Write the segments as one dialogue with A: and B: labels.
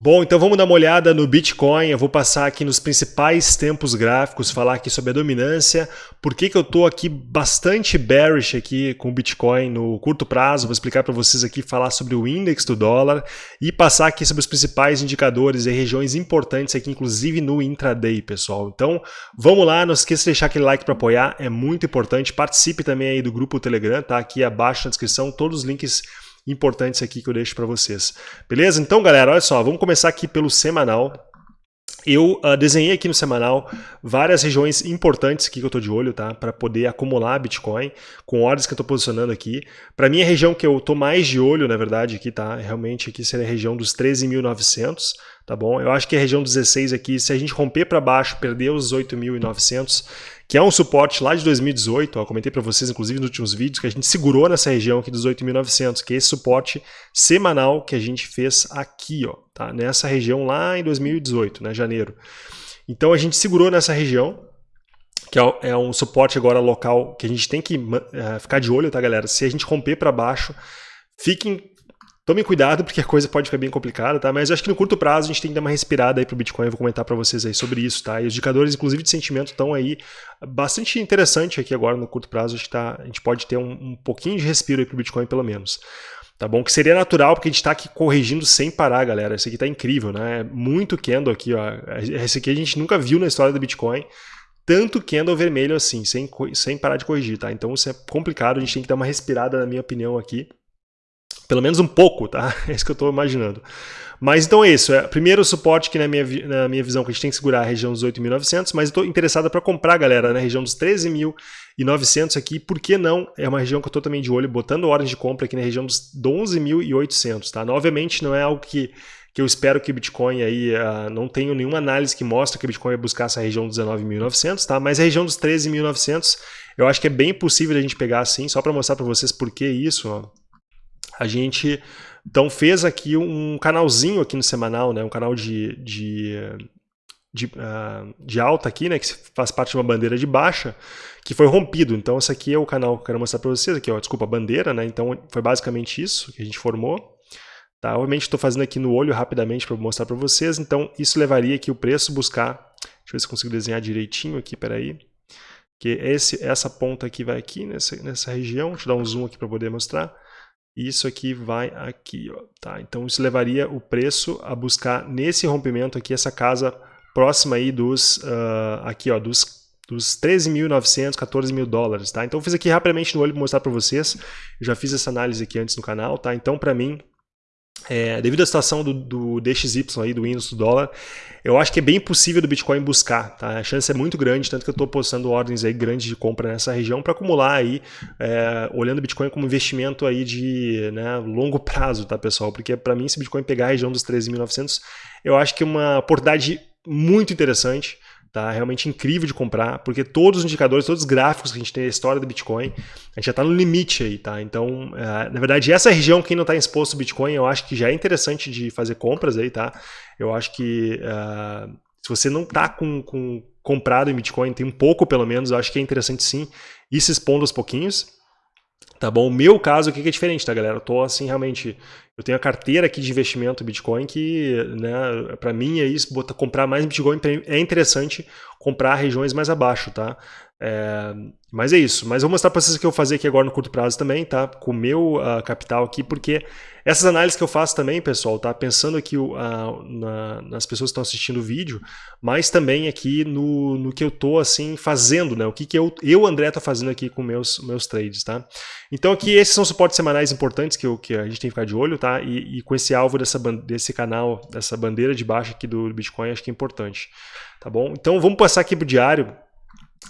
A: Bom, então vamos dar uma olhada no Bitcoin. Eu vou passar aqui nos principais tempos gráficos, falar aqui sobre a dominância, por que, que eu estou aqui bastante bearish aqui com o Bitcoin no curto prazo. Vou explicar para vocês aqui, falar sobre o índice do dólar e passar aqui sobre os principais indicadores e regiões importantes aqui, inclusive no intraday, pessoal. Então vamos lá, não esqueça de deixar aquele like para apoiar, é muito importante. Participe também aí do grupo Telegram, tá aqui abaixo na descrição, todos os links importantes aqui que eu deixo para vocês. Beleza? Então, galera, olha só, vamos começar aqui pelo semanal. Eu uh, desenhei aqui no semanal várias regiões importantes que eu estou de olho, tá? Para poder acumular Bitcoin com ordens que eu estou posicionando aqui. Para mim, a região que eu estou mais de olho, na verdade, aqui, tá? Realmente aqui seria a região dos 13.900, tá bom? Eu acho que a região dos 16 aqui, se a gente romper para baixo, perder os 8.900, que é um suporte lá de 2018, ó, comentei para vocês inclusive nos últimos vídeos, que a gente segurou nessa região aqui dos 8.900, que é esse suporte semanal que a gente fez aqui, ó, tá? nessa região lá em 2018, né, janeiro. Então a gente segurou nessa região, que é, é um suporte agora local que a gente tem que uh, ficar de olho, tá galera? Se a gente romper para baixo, fiquem Tomem cuidado porque a coisa pode ficar bem complicada, tá? Mas eu acho que no curto prazo a gente tem que dar uma respirada aí pro Bitcoin, eu vou comentar para vocês aí sobre isso, tá? E os indicadores, inclusive de sentimento, estão aí bastante interessante aqui agora no curto prazo, acho que tá, a gente pode ter um, um pouquinho de respiro aí pro Bitcoin pelo menos. Tá bom? Que seria natural, porque a gente está aqui corrigindo sem parar, galera. Isso aqui tá incrível, né? É muito candle aqui, ó. Esse aqui a gente nunca viu na história do Bitcoin tanto candle vermelho assim, sem, sem parar de corrigir, tá? Então isso é complicado, a gente tem que dar uma respirada, na minha opinião, aqui. Pelo menos um pouco, tá? É isso que eu estou imaginando. Mas então é isso. É, primeiro suporte que na minha, na minha visão que a gente tem que segurar a região dos 8.900, mas estou interessado para comprar, galera, na região dos 13.900 aqui. Por que não? É uma região que eu estou também de olho, botando ordem de compra aqui na região dos 11.800, tá? Obviamente não é algo que, que eu espero que o Bitcoin aí, uh, não tenho nenhuma análise que mostra que o Bitcoin vai buscar essa região dos 19.900, tá? Mas a região dos 13.900 eu acho que é bem possível a gente pegar assim, só para mostrar para vocês por que isso, ó a gente então fez aqui um canalzinho aqui no semanal, né, um canal de, de, de, uh, de alta aqui, né, que faz parte de uma bandeira de baixa, que foi rompido. Então esse aqui é o canal que eu quero mostrar para vocês, aqui, ó, desculpa, a bandeira, né, então foi basicamente isso que a gente formou. Tá, obviamente estou fazendo aqui no olho rapidamente para mostrar para vocês, então isso levaria aqui o preço buscar, deixa eu ver se consigo desenhar direitinho aqui, peraí, que esse, essa ponta aqui vai aqui nessa, nessa região, deixa eu dar um zoom aqui para poder mostrar, isso aqui vai aqui, ó, tá? Então isso levaria o preço a buscar nesse rompimento aqui essa casa próxima aí dos uh, aqui, ó, dos dos 13.900, 14 mil dólares, tá? Então eu fiz aqui rapidamente no olho para mostrar para vocês. Eu já fiz essa análise aqui antes no canal, tá? Então para mim é, devido à situação do, do DXY aí, do índice do dólar, eu acho que é bem possível do Bitcoin buscar, tá? A chance é muito grande, tanto que eu estou postando ordens aí grandes de compra nessa região para acumular aí, é, olhando o Bitcoin como investimento aí de né, longo prazo, tá, pessoal? Porque para mim, se o Bitcoin pegar a região dos 13.900, eu acho que é uma oportunidade muito interessante tá? Realmente incrível de comprar, porque todos os indicadores, todos os gráficos que a gente tem a história do Bitcoin, a gente já está no limite aí, tá? Então, é, na verdade, essa região, quem não está exposto ao Bitcoin, eu acho que já é interessante de fazer compras aí, tá? Eu acho que uh, se você não está com, com comprado em Bitcoin, tem um pouco pelo menos, eu acho que é interessante sim ir se expondo aos pouquinhos, Tá bom? O meu caso aqui que é diferente, tá, galera? Eu tô assim, realmente. Eu tenho a carteira aqui de investimento Bitcoin que, né, para mim é isso, botar, comprar mais Bitcoin é interessante comprar regiões mais abaixo, tá? É, mas é isso. Mas vou mostrar para vocês o que eu vou fazer aqui agora no curto prazo também, tá? Com o meu uh, capital aqui, porque essas análises que eu faço também, pessoal, tá? Pensando aqui uh, na, nas pessoas que estão assistindo o vídeo, mas também aqui no, no que eu tô, assim, fazendo, né? O que, que eu, eu, André, tô fazendo aqui com meus, meus trades, tá? Então aqui esses são suportes semanais importantes que, eu, que a gente tem que ficar de olho, tá? E, e com esse alvo dessa, desse canal, dessa bandeira de baixo aqui do Bitcoin, acho que é importante, tá bom? Então vamos passar aqui pro diário,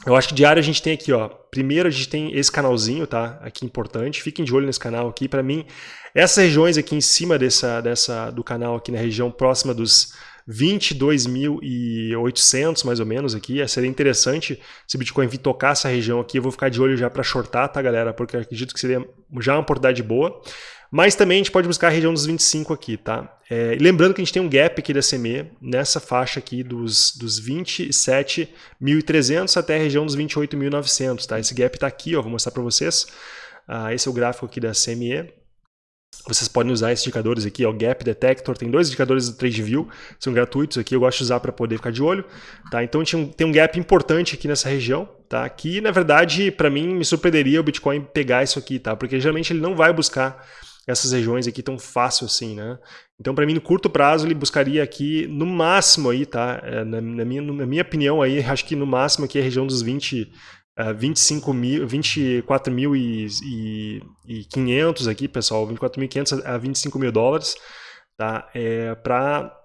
A: eu acho que diário a gente tem aqui, ó. Primeiro a gente tem esse canalzinho, tá? Aqui importante. Fiquem de olho nesse canal aqui. Para mim, essas regiões aqui em cima dessa, dessa, do canal aqui na região próxima dos 22.800 mais ou menos aqui. Seria interessante se o Bitcoin vir tocar essa região aqui. Eu vou ficar de olho já para shortar, tá, galera? Porque acredito que seria já uma oportunidade boa. Mas também a gente pode buscar a região dos 25 aqui, tá? É, lembrando que a gente tem um gap aqui da CME nessa faixa aqui dos, dos 27.300 até a região dos 28.900, tá? Esse gap está aqui, ó, vou mostrar para vocês. Ah, esse é o gráfico aqui da CME. vocês podem usar esses indicadores aqui, o Gap Detector, tem dois indicadores do TradeView, são gratuitos aqui, eu gosto de usar para poder ficar de olho, tá? Então tem um gap importante aqui nessa região, tá? Aqui, na verdade, para mim, me surpreenderia o Bitcoin pegar isso aqui, tá? Porque geralmente ele não vai buscar essas regiões aqui tão fácil assim, né? Então, para mim, no curto prazo, ele buscaria aqui, no máximo aí, tá? É, na, na, minha, na minha opinião aí, acho que no máximo aqui é a região dos 20, uh, 25 mil, 24 mil e, e, e 500 aqui, pessoal, 24.500 a 25 mil dólares, tá? É, para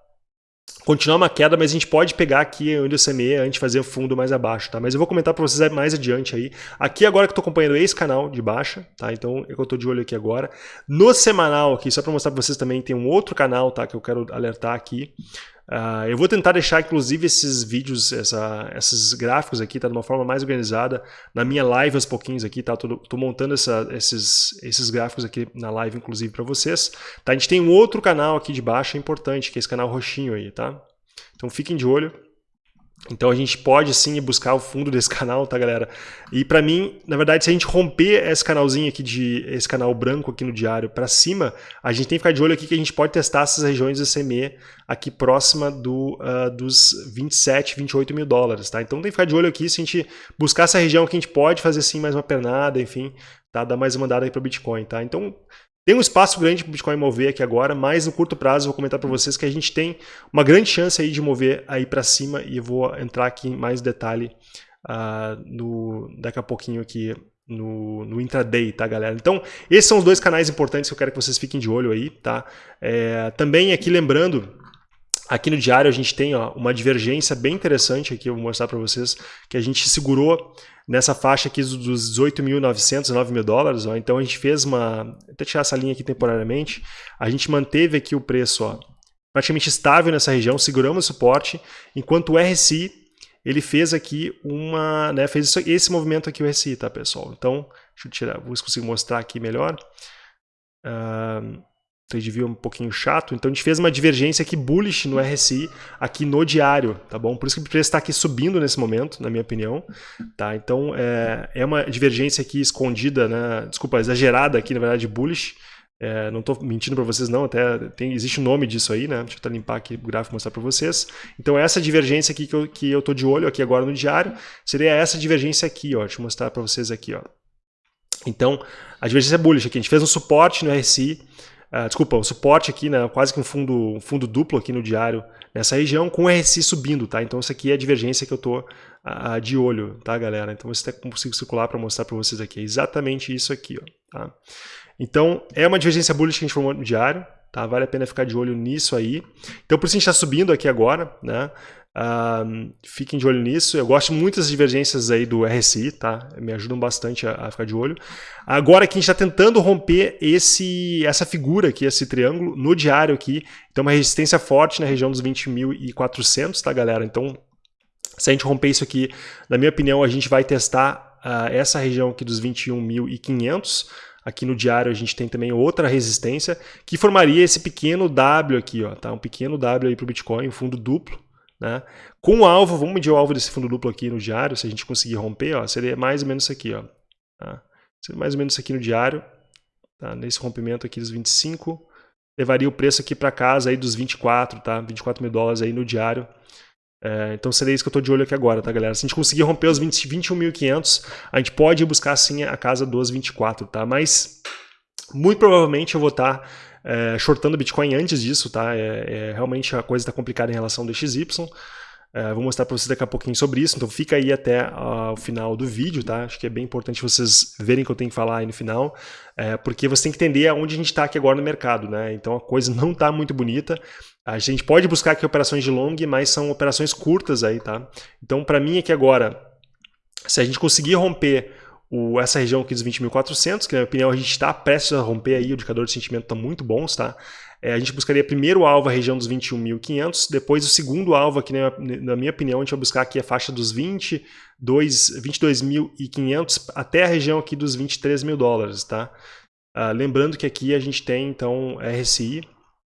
A: continuar uma queda, mas a gente pode pegar aqui onde eu semeei antes fazer o fundo mais abaixo, tá? Mas eu vou comentar para vocês mais adiante aí. Aqui agora que eu estou acompanhando esse canal de baixa, tá? Então eu estou de olho aqui agora. No semanal aqui, só para mostrar para vocês também, tem um outro canal, tá? Que eu quero alertar aqui. Uh, eu vou tentar deixar, inclusive, esses vídeos, essa, esses gráficos aqui, tá? De uma forma mais organizada na minha live aos pouquinhos aqui, tá? Tô, tô montando essa, esses, esses gráficos aqui na live, inclusive, para vocês. Tá? A gente tem um outro canal aqui de baixo, é importante, que é esse canal roxinho aí, tá? Então fiquem de olho. Então a gente pode sim buscar o fundo desse canal, tá galera? E para mim, na verdade, se a gente romper esse canalzinho aqui de esse canal branco aqui no diário para cima, a gente tem que ficar de olho aqui que a gente pode testar essas regiões do CME aqui próxima do, uh, dos 27, 28 mil dólares, tá? Então tem que ficar de olho aqui se a gente buscar essa região que a gente pode fazer sim mais uma pernada, enfim, tá? Dar mais uma andada aí para o Bitcoin, tá? Então tem um espaço grande para o Bitcoin mover aqui agora, mas no curto prazo eu vou comentar para vocês que a gente tem uma grande chance aí de mover aí para cima e eu vou entrar aqui em mais detalhe uh, no, daqui a pouquinho aqui no, no, intraday, tá, galera? Então, esses são os dois canais importantes que eu quero que vocês fiquem de olho aí, tá? É, também aqui lembrando, aqui no diário a gente tem ó, uma divergência bem interessante aqui, eu vou mostrar para vocês, que a gente segurou nessa faixa aqui dos 18.900, 9 mil dólares. Ó, então a gente fez uma. Até tirar essa linha aqui temporariamente. A gente manteve aqui o preço ó, praticamente estável nessa região, seguramos o suporte, enquanto o RSI ele fez aqui uma. Né, fez esse movimento aqui, o RSI, tá, pessoal? Então, deixa eu tirar, vou consigo mostrar aqui melhor. Uh, trade view é um pouquinho chato, então a gente fez uma divergência aqui bullish no RSI, aqui no diário, tá bom? Por isso que o preço está aqui subindo nesse momento, na minha opinião, tá? Então é, é uma divergência aqui escondida, né? desculpa, exagerada aqui, na verdade, bullish, é, não estou mentindo para vocês não, até tem, existe um nome disso aí, né? Deixa eu até limpar aqui o gráfico e mostrar para vocês. Então essa divergência aqui que eu, que eu tô de olho aqui agora no diário, seria essa divergência aqui, ó. Deixa eu mostrar para vocês aqui, ó. Então, a divergência é bullish aqui, a gente fez um suporte no RSI, Uh, desculpa, o suporte aqui, né, quase que um fundo, um fundo duplo aqui no diário nessa região, com o RSI subindo, tá? Então, isso aqui é a divergência que eu uh, de olho, tá, galera? Então, você até consigo circular para mostrar para vocês aqui. É exatamente isso aqui, ó, tá? Então, é uma divergência bullish que a gente formou no diário, tá? Vale a pena ficar de olho nisso aí. Então, por isso a gente está subindo aqui agora, né? Fiquem de olho nisso. Eu gosto muito das divergências aí do RSI, tá? Me ajudam bastante a, a ficar de olho. Agora que a gente está tentando romper esse, essa figura aqui, esse triângulo, no diário aqui. Então, uma resistência forte na região dos 20.400, tá, galera? Então, se a gente romper isso aqui, na minha opinião, a gente vai testar uh, essa região aqui dos 21.500. Aqui no diário a gente tem também outra resistência que formaria esse pequeno W aqui, ó, tá? Um pequeno W aí para o Bitcoin, um fundo duplo. Né? Com o alvo, vamos medir o alvo desse fundo duplo aqui no diário, se a gente conseguir romper, ó, seria mais ou menos isso aqui. Ó, tá? Seria mais ou menos isso aqui no diário, tá? nesse rompimento aqui dos 25, levaria o preço aqui para casa aí dos 24, tá? 24 mil dólares aí no diário. É, então seria isso que eu estou de olho aqui agora, tá galera? Se a gente conseguir romper os 21.500, a gente pode buscar sim a casa dos 24, tá? Mas muito provavelmente eu vou estar tá é, shortando Bitcoin antes disso, tá? É, é realmente a coisa está complicada em relação ao DXY. É, vou mostrar para vocês daqui a pouquinho sobre isso, então fica aí até uh, o final do vídeo, tá? Acho que é bem importante vocês verem o que eu tenho que falar aí no final, é, porque você tem que entender aonde a gente está aqui agora no mercado, né? Então a coisa não está muito bonita. A gente pode buscar aqui operações de long, mas são operações curtas aí, tá? Então para mim aqui agora, se a gente conseguir romper o, essa região aqui dos 20.400, que na minha opinião a gente está prestes a romper aí, o indicador de sentimento está muito bom, tá? É, a gente buscaria primeiro o alvo a região dos 21.500, depois o segundo alvo aqui, na, na, minha opinião, a gente vai buscar aqui a faixa dos 22.500 até a região aqui dos 23 mil dólares, tá? Uh, lembrando que aqui a gente tem, então, RSI,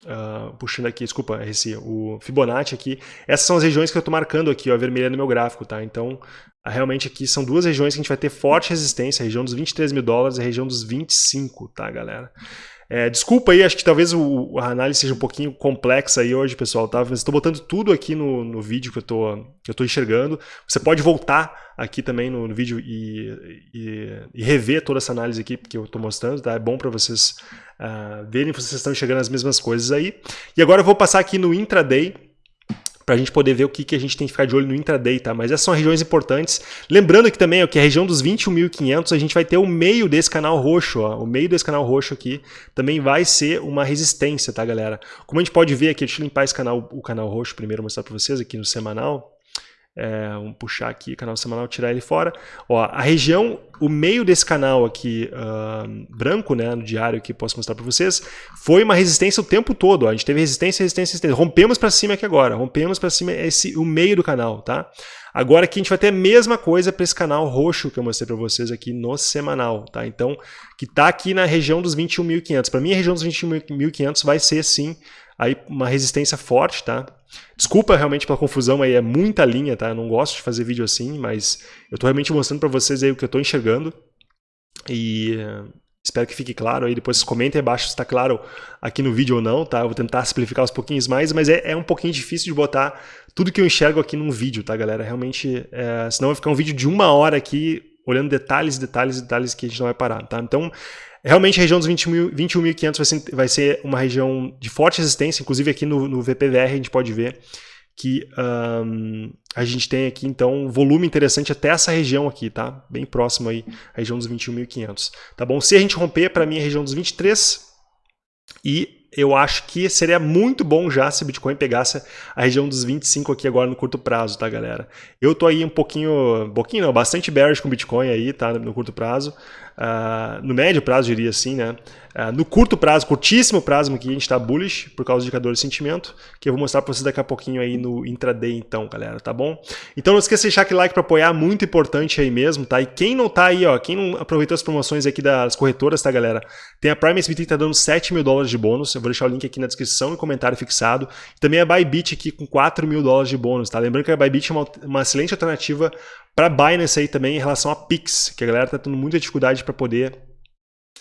A: Uh, puxando aqui, desculpa, esse, o Fibonacci aqui. Essas são as regiões que eu estou marcando aqui, ó, vermelha no meu gráfico, tá? Então, uh, realmente aqui são duas regiões que a gente vai ter forte resistência, a região dos 23 mil dólares e a região dos 25, tá, galera? É, desculpa aí, acho que talvez o, a análise seja um pouquinho complexa aí hoje, pessoal, tá? Mas estou botando tudo aqui no, no vídeo que eu que eu enxergando. Você pode voltar aqui também no, no vídeo e, e, e, rever toda essa análise aqui que eu estou mostrando, tá? É bom para vocês uh, verem se vocês estão enxergando as mesmas coisas aí. E agora eu vou passar aqui no intraday, para a gente poder ver o que, que a gente tem que ficar de olho no intraday, tá? Mas essas são regiões importantes. Lembrando que também ó, que a região dos 21.500 a gente vai ter o meio desse canal roxo, ó, o meio desse canal roxo aqui também vai ser uma resistência, tá, galera? Como a gente pode ver aqui, deixa eu limpar esse canal, o canal roxo primeiro, mostrar para vocês aqui no semanal. É, vamos puxar aqui canal semanal, tirar ele fora. Ó, a região, o meio desse canal aqui uh, branco, né, no diário que posso mostrar para vocês, foi uma resistência o tempo todo. Ó. A gente teve resistência, resistência, resistência. Rompemos para cima aqui agora. Rompemos para cima esse o meio do canal, tá? Agora aqui a gente vai ter a mesma coisa para esse canal roxo que eu mostrei para vocês aqui no semanal, tá? Então, que está aqui na região dos 21.500. Para mim, a região dos 21.500 vai ser sim aí uma resistência forte, tá? Desculpa realmente pela confusão aí, é muita linha, tá? Eu não gosto de fazer vídeo assim, mas eu tô realmente mostrando para vocês aí o que eu tô enxergando. E uh, espero que fique claro aí, depois comentem abaixo se está claro aqui no vídeo ou não, tá? Eu vou tentar simplificar uns pouquinhos mais, mas é, é um pouquinho difícil de botar tudo que eu enxergo aqui num vídeo, tá, galera? Realmente, é, senão vai ficar um vídeo de uma hora aqui, olhando detalhes, detalhes, detalhes que a gente não vai parar, tá? Então, Realmente a região dos 21.500 vai, ser, vai ser uma região de forte resistência, inclusive aqui no, no VPVR a gente pode ver que um, a gente tem aqui então um volume interessante até essa região aqui, tá? Bem próximo aí, a região dos 21.500, tá bom? Se a gente romper, para mim, a região dos 23 e eu acho que seria muito bom já se o Bitcoin pegasse a região dos 25 aqui agora no curto prazo, tá, galera? Eu tô aí um pouquinho, um pouquinho não, bastante bearish com Bitcoin aí, tá, no curto prazo. Uh, no médio prazo, diria assim, né? Uh, no curto prazo, curtíssimo prazo aqui, a gente está bullish por causa do indicador de sentimento, que eu vou mostrar para vocês daqui a pouquinho aí no intraday então, galera, tá bom? Então não esqueça de deixar aquele like para apoiar, muito importante aí mesmo, tá? E quem não tá aí, ó, quem não aproveitou as promoções aqui das corretoras, tá, galera? Tem a Prime SBT que tá dando 7 mil dólares de bônus, eu vou deixar o link aqui na descrição e comentário fixado. E também a Bybit aqui com 4 mil dólares de bônus, tá? Lembrando que a Bybit é uma, uma excelente alternativa para Binance aí também em relação a Pix, que a galera está tendo muita dificuldade para poder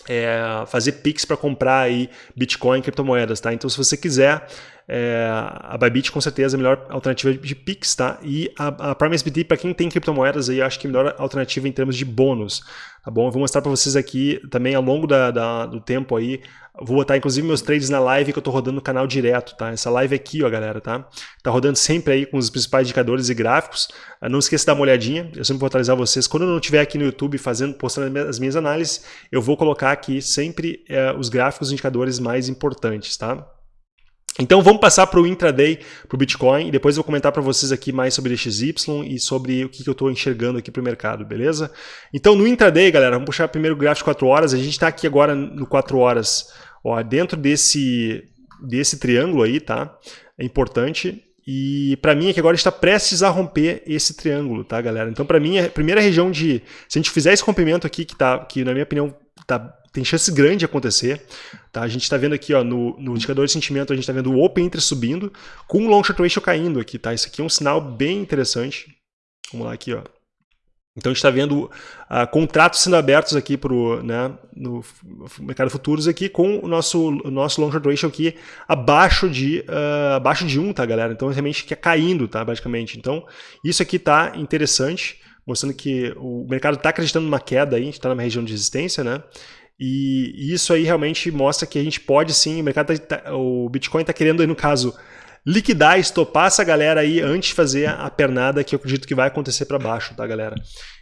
A: é, fazer Pix para comprar aí Bitcoin e criptomoedas, tá? Então se você quiser, é, a Bybit com certeza é a melhor alternativa de Pix, tá? E a, a Prime SBT, para quem tem criptomoedas aí, acho que é a melhor alternativa em termos de bônus, tá bom? Eu vou mostrar para vocês aqui também ao longo da, da, do tempo aí, vou botar inclusive meus trades na live que eu tô rodando no canal direto, tá? Essa live aqui, ó, galera, tá? Tá rodando sempre aí com os principais indicadores e gráficos. Ah, não esqueça de dar uma olhadinha, eu sempre vou atualizar vocês. Quando eu não estiver aqui no YouTube fazendo, postando as minhas análises, eu vou colocar aqui sempre é, os gráficos e indicadores mais importantes, tá? Então vamos passar para o intraday, para o Bitcoin, e depois eu vou comentar para vocês aqui mais sobre XY e sobre o que, que eu estou enxergando aqui para o mercado, beleza? Então no intraday, galera, vamos puxar primeiro o gráfico 4 horas, a gente está aqui agora no 4 horas, ó, dentro desse, desse triângulo aí, tá? É importante, e para mim aqui agora está prestes a romper esse triângulo, tá, galera? Então para mim a primeira região de, se a gente fizer esse rompimento aqui, que, tá, que na minha opinião tá tem chance grande de acontecer. Tá? A gente está vendo aqui ó, no, no, indicador de sentimento, a gente está vendo o Open Interest subindo, com o Long Short Ratio caindo aqui. Tá? Isso aqui é um sinal bem interessante. Vamos lá aqui. Ó. Então a gente está vendo uh, contratos sendo abertos aqui pro, né, no mercado futuros aqui com o nosso, o nosso long short ratio aqui abaixo de, uh, abaixo de 1, tá galera? Então realmente que é caindo, tá, basicamente. Então isso aqui tá interessante, mostrando que o mercado está acreditando numa queda aí, a gente está numa região de resistência, né? E isso aí realmente mostra que a gente pode sim, o mercado tá, tá o Bitcoin está querendo aí no caso liquidar, estopar essa galera aí antes de fazer a pernada que eu acredito que vai acontecer para baixo, tá galera?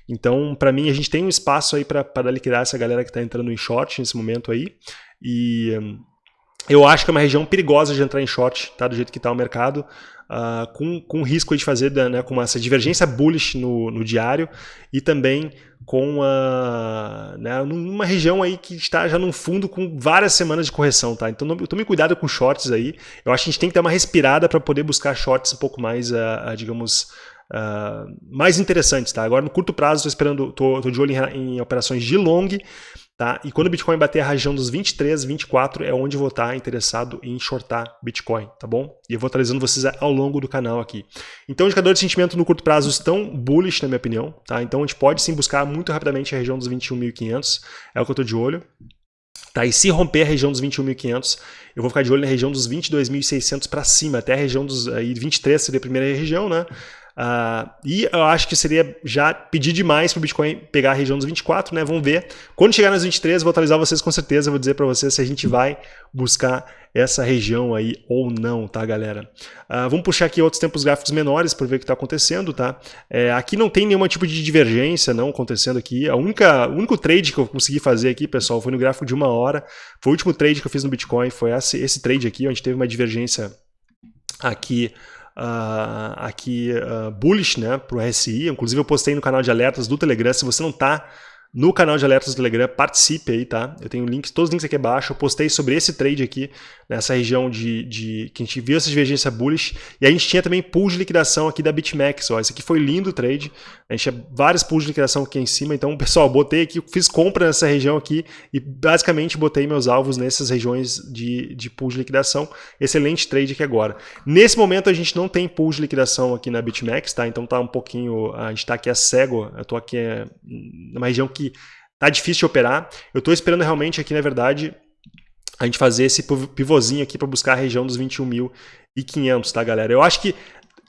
A: Então, para mim, a gente tem um espaço aí para liquidar essa galera que está entrando em short nesse momento aí. E eu acho que é uma região perigosa de entrar em short, tá? Do jeito que está o mercado uh, com, com risco de fazer né, com essa divergência bullish no, no diário e também com a, né, numa região aí que está já no fundo com várias semanas de correção, tá? Então tome cuidado com shorts aí. Eu acho que a gente tem que ter uma respirada para poder buscar shorts um pouco mais, uh, uh, digamos, uh, mais interessantes, tá? Agora no curto prazo estou esperando, tô, de olho em, em operações de long Tá? E quando o Bitcoin bater a região dos 23, 24 é onde eu vou estar interessado em shortar Bitcoin, tá bom? E eu vou atualizando vocês ao longo do canal aqui. Então, indicadores de sentimento no curto prazo estão bullish, na minha opinião, tá? Então, a gente pode sim buscar muito rapidamente a região dos 21.500, é o que eu estou de olho. Tá? E se romper a região dos 21.500, eu vou ficar de olho na região dos 22.600 para cima, até a região dos aí, 23 seria a primeira região, né? Uh, e eu acho que seria já pedir demais para o Bitcoin pegar a região dos 24, né? Vamos ver. Quando chegar nas 23, vou atualizar vocês com certeza. Vou dizer para vocês se a gente vai buscar essa região aí ou não, tá, galera? Uh, vamos puxar aqui outros tempos gráficos menores para ver o que está acontecendo, tá? É, aqui não tem nenhum tipo de divergência não acontecendo aqui. A única, o único trade que eu consegui fazer aqui, pessoal, foi no gráfico de uma hora. Foi o último trade que eu fiz no Bitcoin, foi esse, esse trade aqui, onde teve uma divergência aqui uh, aqui uh, bullish né, para o RSI. Inclusive eu postei no canal de alertas do Telegram. Se você não está no canal de alertas do Telegram, participe aí, tá? Eu tenho links, todos os links aqui abaixo. Eu postei sobre esse trade aqui, nessa região de, de que a gente viu essa divergência bullish. E a gente tinha também pool de liquidação aqui da BitMEX. Ó. Esse aqui foi lindo o trade. A gente tinha vários pools de liquidação aqui em cima. Então, pessoal, botei aqui, fiz compra nessa região aqui e basicamente botei meus alvos nessas regiões de, de pool de liquidação. Excelente trade aqui agora. Nesse momento, a gente não tem pool de liquidação aqui na BitMEX, tá? Então tá um pouquinho. A gente está aqui a cego. Eu estou aqui é, numa região que tá difícil de operar. Eu estou esperando realmente aqui, na verdade, a gente fazer esse pivôzinho aqui para buscar a região dos 21.500, tá, galera? Eu acho que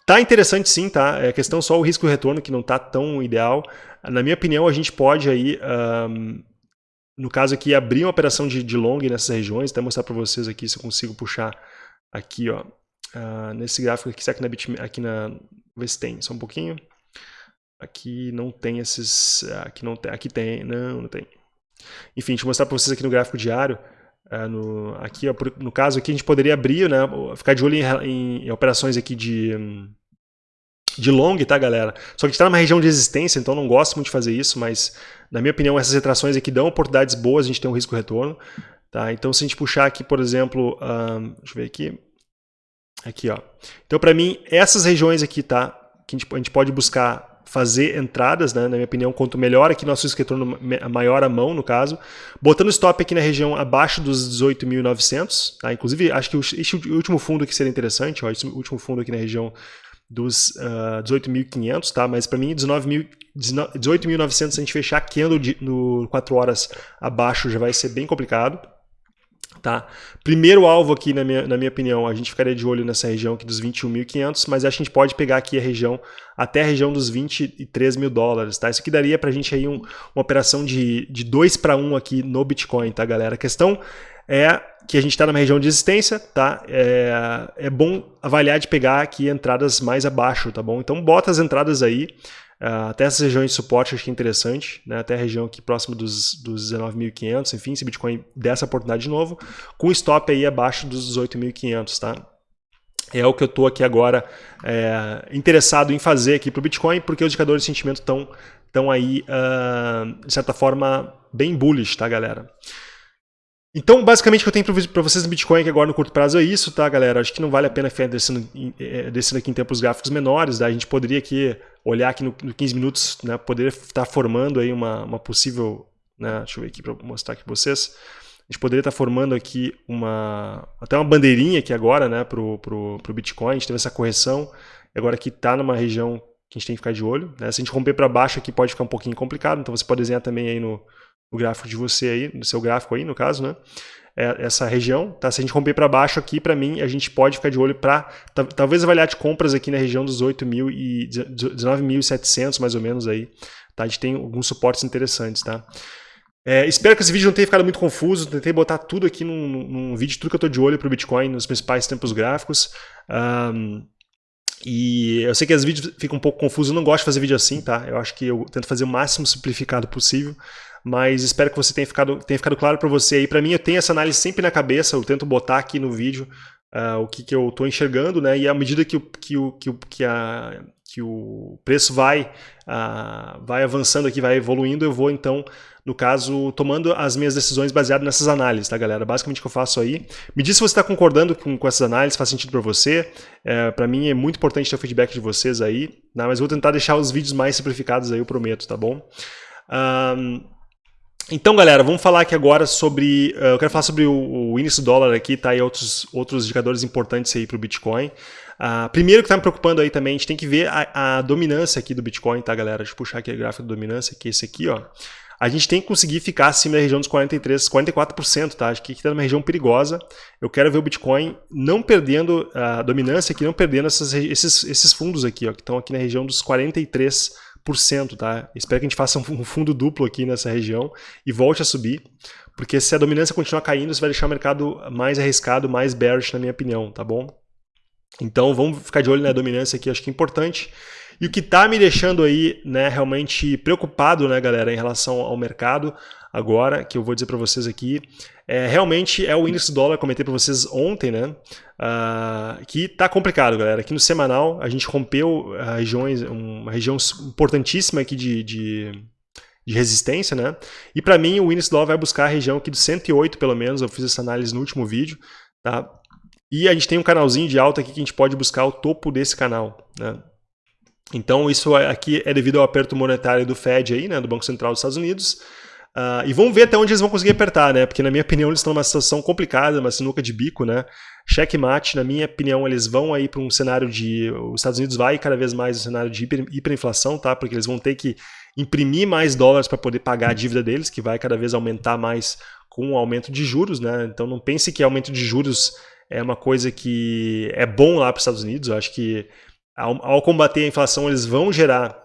A: tá interessante sim, tá? É questão só o risco-retorno que não tá tão ideal. Na minha opinião, a gente pode aí, um, no caso aqui, abrir uma operação de, de long nessas regiões, até mostrar para vocês aqui se eu consigo puxar aqui, ó, uh, nesse gráfico aqui, aqui na, Bit, aqui na, ver se tem, só um pouquinho. Aqui não tem esses, aqui não tem, aqui tem, não, não tem. Enfim, deixa eu mostrar para vocês aqui no gráfico diário. Uh, no, aqui, ó, no caso aqui, a gente poderia abrir, né, ficar de olho em, em, em operações aqui de, de long, tá, galera? Só que a gente está numa região de resistência, então não gosto muito de fazer isso, mas, na minha opinião, essas retrações aqui dão oportunidades boas, a gente tem um risco-retorno. Tá? Então, se a gente puxar aqui, por exemplo, um, deixa eu ver aqui, aqui, ó. Então, para mim, essas regiões aqui, tá, que a gente, a gente pode buscar fazer entradas, né, na minha opinião, quanto melhor aqui nosso retorno maior a mão, no caso. Botando stop aqui na região abaixo dos 18.900, tá? inclusive acho que esse último fundo aqui seria interessante, ó, esse último fundo aqui na região dos uh, ah, 18.500, tá? mas para mim 18.900 se a gente fechar candle no 4 horas abaixo já vai ser bem complicado. Tá? Primeiro alvo aqui, na minha, na minha opinião, a gente ficaria de olho nessa região aqui dos 21.500, mas acho que a gente pode pegar aqui a região, até a região dos 23 mil dólares. Tá? Isso aqui daria para a gente aí um, uma operação de, de 2 para 1 aqui no Bitcoin, tá, galera? A questão é que a gente está numa região de existência, tá? É, é bom avaliar de pegar aqui entradas mais abaixo, tá bom? Então bota as entradas aí, Uh, até essas regiões de suporte acho que é interessante, né? até a região aqui próxima dos, dos 19.500, enfim, se Bitcoin der essa oportunidade de novo, com stop aí abaixo dos 18.500, tá? É o que eu estou aqui agora é, interessado em fazer aqui para o Bitcoin, porque os indicadores de sentimento estão tão aí, uh, de certa forma, bem bullish, tá, galera? Então, basicamente, o que eu tenho para vocês no Bitcoin agora no curto prazo é isso, tá, galera? Acho que não vale a pena ficar descendo, é, descendo aqui em tempos gráficos menores, tá? A gente poderia aqui olhar aqui no, no 15 minutos, né? Poderia estar formando aí uma, uma possível, né? Deixa eu ver aqui para mostrar aqui para vocês. A gente poderia estar formando aqui uma, até uma bandeirinha aqui agora, né? Pro, pro, pro Bitcoin, a gente teve essa correção, agora aqui está numa região que a gente tem que ficar de olho, né? Se a gente romper para baixo aqui pode ficar um pouquinho complicado, então você pode desenhar também aí no o gráfico de você aí, no seu gráfico aí, no caso, né? É essa região, tá? Se a gente romper para baixo aqui, para mim, a gente pode ficar de olho para talvez avaliar de compras aqui na região dos 8.000 e 19.700 mais ou menos aí, tá? A gente tem alguns suportes interessantes, tá? É, espero que esse vídeo não tenha ficado muito confuso, tentei botar tudo aqui num, num vídeo, tudo que eu estou de olho para o Bitcoin nos principais tempos gráficos. Um, e eu sei que os vídeos ficam um pouco confusos, eu não gosto de fazer vídeo assim, tá? Eu acho que eu tento fazer o máximo simplificado possível mas espero que você tenha ficado, tenha ficado claro para você aí. Para mim, eu tenho essa análise sempre na cabeça, eu tento botar aqui no vídeo uh, o que, que eu estou enxergando, né? E à medida que o, que o, que o, que a, que o preço vai, uh, vai avançando aqui, vai evoluindo, eu vou então, no caso, tomando as minhas decisões baseadas nessas análises, tá, galera? Basicamente o que eu faço aí. Me diz se você está concordando com, com essas análises, faz sentido para você. É, para mim é muito importante ter o feedback de vocês aí, né? mas vou tentar deixar os vídeos mais simplificados aí, eu prometo, tá bom? Um, então, galera, vamos falar aqui agora sobre... Uh, eu quero falar sobre o, o, índice do dólar aqui, tá? E outros, outros indicadores importantes aí para o Bitcoin. Uh, primeiro que está me preocupando aí também, a gente tem que ver a, a, dominância aqui do Bitcoin, tá, galera? Deixa eu puxar aqui o gráfico de dominância, que é esse aqui, ó. a gente tem que conseguir ficar acima da região dos 43, 44%, tá? Acho que está numa região perigosa. Eu quero ver o Bitcoin não perdendo a dominância aqui, não perdendo essas, esses, esses fundos aqui, ó, que estão aqui na região dos 43%, tá? Espero que a gente faça um fundo duplo aqui nessa região e volte a subir, porque se a dominância continuar caindo, isso vai deixar o mercado mais arriscado, mais bearish, na minha opinião, tá bom? Então vamos ficar de olho na dominância aqui, acho que é importante. E o que está me deixando aí, né, realmente preocupado, né, galera, em relação ao mercado agora, que eu vou dizer para vocês aqui, é, realmente é o índice do dólar, comentei para vocês ontem, né, uh, que está complicado, galera. Aqui no semanal a gente rompeu uh, regiões, uma região importantíssima aqui de, de de resistência, né? E para mim o índice dólar vai buscar a região aqui do 108 pelo menos, eu fiz essa análise no último vídeo, tá? E a gente tem um canalzinho de alta aqui que a gente pode buscar o topo desse canal, né? Então, isso aqui é devido ao aperto monetário do Fed, aí, né, do Banco Central dos Estados Unidos. Uh, e vamos ver até onde eles vão conseguir apertar, né? Porque, na minha opinião, eles estão numa situação complicada, uma sinuca de bico, né? Checkmate, na minha opinião, eles vão aí para um cenário de... Os Estados Unidos vai cada vez mais um cenário de hiper, hiperinflação, tá? Porque eles vão ter que imprimir mais dólares para poder pagar a dívida deles, que vai cada vez aumentar mais com o aumento de juros, né? Então, não pense que aumento de juros é uma coisa que é bom lá para os Estados Unidos. Eu acho que ao, ao combater a inflação, eles vão gerar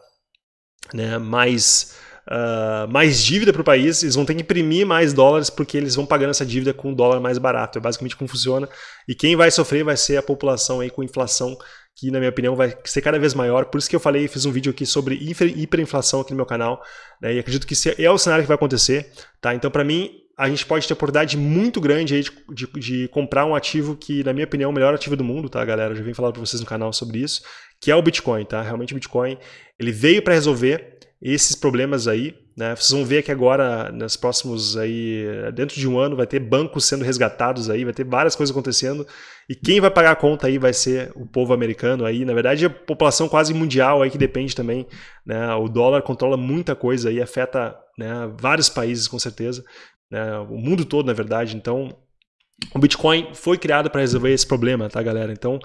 A: né, mais, uh, mais dívida para o país, eles vão ter que imprimir mais dólares porque eles vão pagando essa dívida com um dólar mais barato. É basicamente como funciona. E quem vai sofrer vai ser a população aí com inflação que na minha opinião vai ser cada vez maior, por isso que eu falei, fiz um vídeo aqui sobre hiperinflação aqui no meu canal, né, e acredito que é o cenário que vai acontecer, tá? Então para mim, a gente pode ter oportunidade muito grande aí de, de, de, comprar um ativo que, na minha opinião, é o melhor ativo do mundo, tá, galera? Eu já vim falar para vocês no canal sobre isso, que é o Bitcoin, tá? Realmente o Bitcoin, ele veio para resolver esses problemas aí, né? Vocês vão ver que agora, nos próximos aí, dentro de um ano, vai ter bancos sendo resgatados aí, vai ter várias coisas acontecendo, e quem vai pagar a conta aí vai ser o povo americano aí, na verdade a população quase mundial aí que depende também, né? O dólar controla muita coisa aí, afeta né, vários países com certeza, né, o mundo todo, na verdade. Então, o Bitcoin foi criado para resolver esse problema, tá, galera? Então,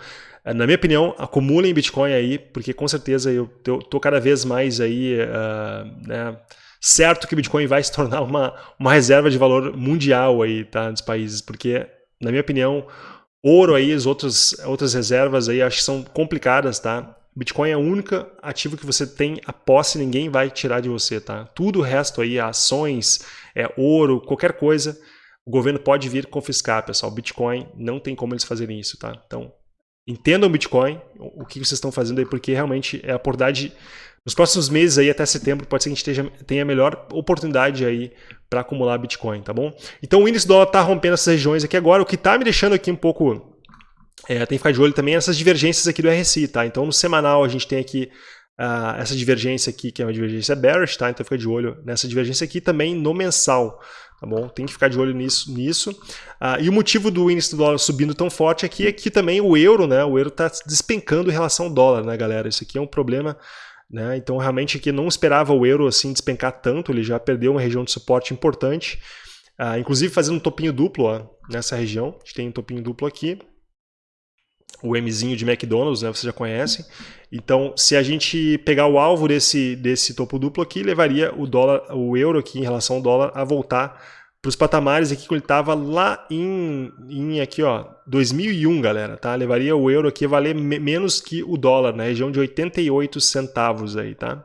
A: eh, na minha opinião, acumulem Bitcoin aí, porque com certeza eu tô cada vez mais aí, uh, né, certo que o Bitcoin vai se tornar uma, uma reserva de valor mundial aí, tá, dos países, porque, na minha opinião, ouro aí, as outras, outras reservas aí, acho que são complicadas, tá? Bitcoin é o único ativo que você tem a posse, ninguém vai tirar de você, tá? Tudo o resto aí, ações, é ouro, qualquer coisa, o governo pode vir confiscar, pessoal. Bitcoin não tem como eles fazerem isso, tá? Então, entendam o Bitcoin, o que vocês estão fazendo aí, porque realmente é a oportunidade. Nos próximos meses aí, até setembro, pode ser que a gente esteja, tenha a melhor oportunidade aí para acumular Bitcoin, tá bom? Então o índice dólar está rompendo essas regiões aqui agora, o que está me deixando aqui um pouco é, tem que ficar de olho também nessas divergências aqui do RSI, tá? Então no semanal a gente tem aqui uh, essa divergência aqui, que é uma divergência bearish, tá? Então fica de olho nessa divergência aqui também no mensal, tá bom? Tem que ficar de olho nisso. nisso. Uh, e o motivo do índice do dólar subindo tão forte aqui é que também o euro, né? O euro está despencando em relação ao dólar, né, galera? Isso aqui é um problema né? Então, realmente, aqui não esperava o euro assim despencar tanto, ele já perdeu uma região de suporte importante, uh, inclusive fazendo um topinho duplo ó, nessa região. A gente tem um topinho duplo aqui, o Mzinho de McDonald's, né, vocês já conhecem. Então, se a gente pegar o alvo desse, desse topo duplo aqui, levaria o dólar, o euro aqui em relação ao dólar a voltar para os patamares aqui que ele estava lá em, em aqui, ó, 2001, galera, tá? Levaria o euro aqui a valer me menos que o dólar, na região de 88 centavos aí, tá?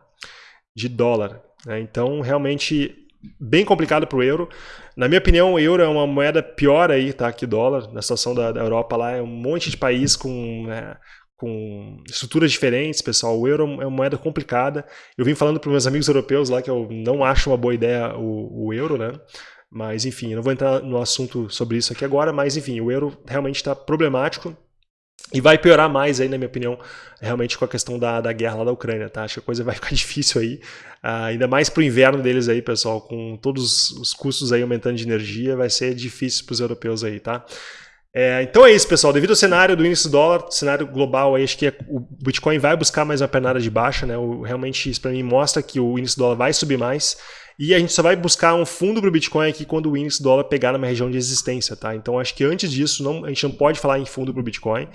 A: De dólar. Né? Então, realmente bem complicado para o euro. Na minha opinião, o euro é uma moeda pior aí, tá? Que dólar. Na situação da, da Europa lá, é um monte de país com, né, com estruturas diferentes, pessoal. O euro é uma moeda complicada. Eu vim falando para meus amigos europeus lá que eu não acho uma boa ideia o, o euro, né? Mas, enfim, eu não vou entrar no assunto sobre isso aqui agora, mas, enfim, o euro realmente está problemático. E vai piorar mais aí, na minha opinião, realmente com a questão da, da guerra lá da Ucrânia, tá? Acho que a coisa vai ficar difícil aí, uh, ainda mais pro inverno deles aí, pessoal, com todos os custos aí aumentando de energia, vai ser difícil para os europeus aí, tá? É, então é isso, pessoal. Devido ao cenário do índice do dólar, cenário global, aí, acho que é, o Bitcoin vai buscar mais uma pernada de baixa, né? O, realmente isso para mim mostra que o índice do dólar vai subir mais. E a gente só vai buscar um fundo para o Bitcoin aqui quando o índice do dólar pegar numa região de existência, tá? Então acho que antes disso não, a gente não pode falar em fundo para o Bitcoin.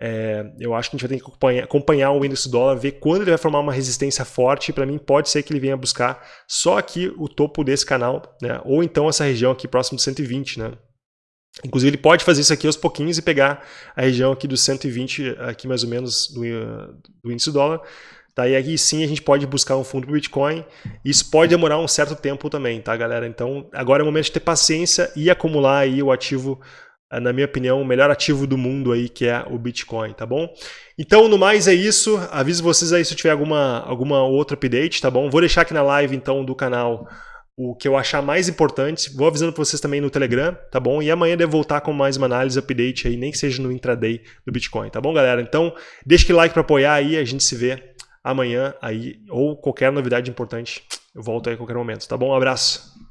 A: É, eu acho que a gente vai ter que acompanhar, acompanhar, o índice dólar, ver quando ele vai formar uma resistência forte. Para mim, pode ser que ele venha buscar só aqui o topo desse canal, né? ou então essa região aqui próximo do 120. Né? Inclusive, ele pode fazer isso aqui aos pouquinhos e pegar a região aqui do 120, aqui mais ou menos, do, do índice dólar. Tá? E aí sim a gente pode buscar um fundo para Bitcoin. Isso pode demorar um certo tempo também, tá, galera? Então, agora é o momento de ter paciência e acumular aí o ativo na minha opinião, o melhor ativo do mundo aí, que é o Bitcoin, tá bom? Então, no mais é isso. Aviso vocês aí se tiver alguma, alguma outra update, tá bom? Vou deixar aqui na live, então, do canal o que eu achar mais importante. Vou avisando para vocês também no Telegram, tá bom? E amanhã devo voltar com mais uma análise, update aí, nem que seja no intraday do Bitcoin, tá bom, galera? Então, deixa aquele like para apoiar aí, a gente se vê amanhã aí, ou qualquer novidade importante, eu volto aí a qualquer momento, tá bom? Um abraço!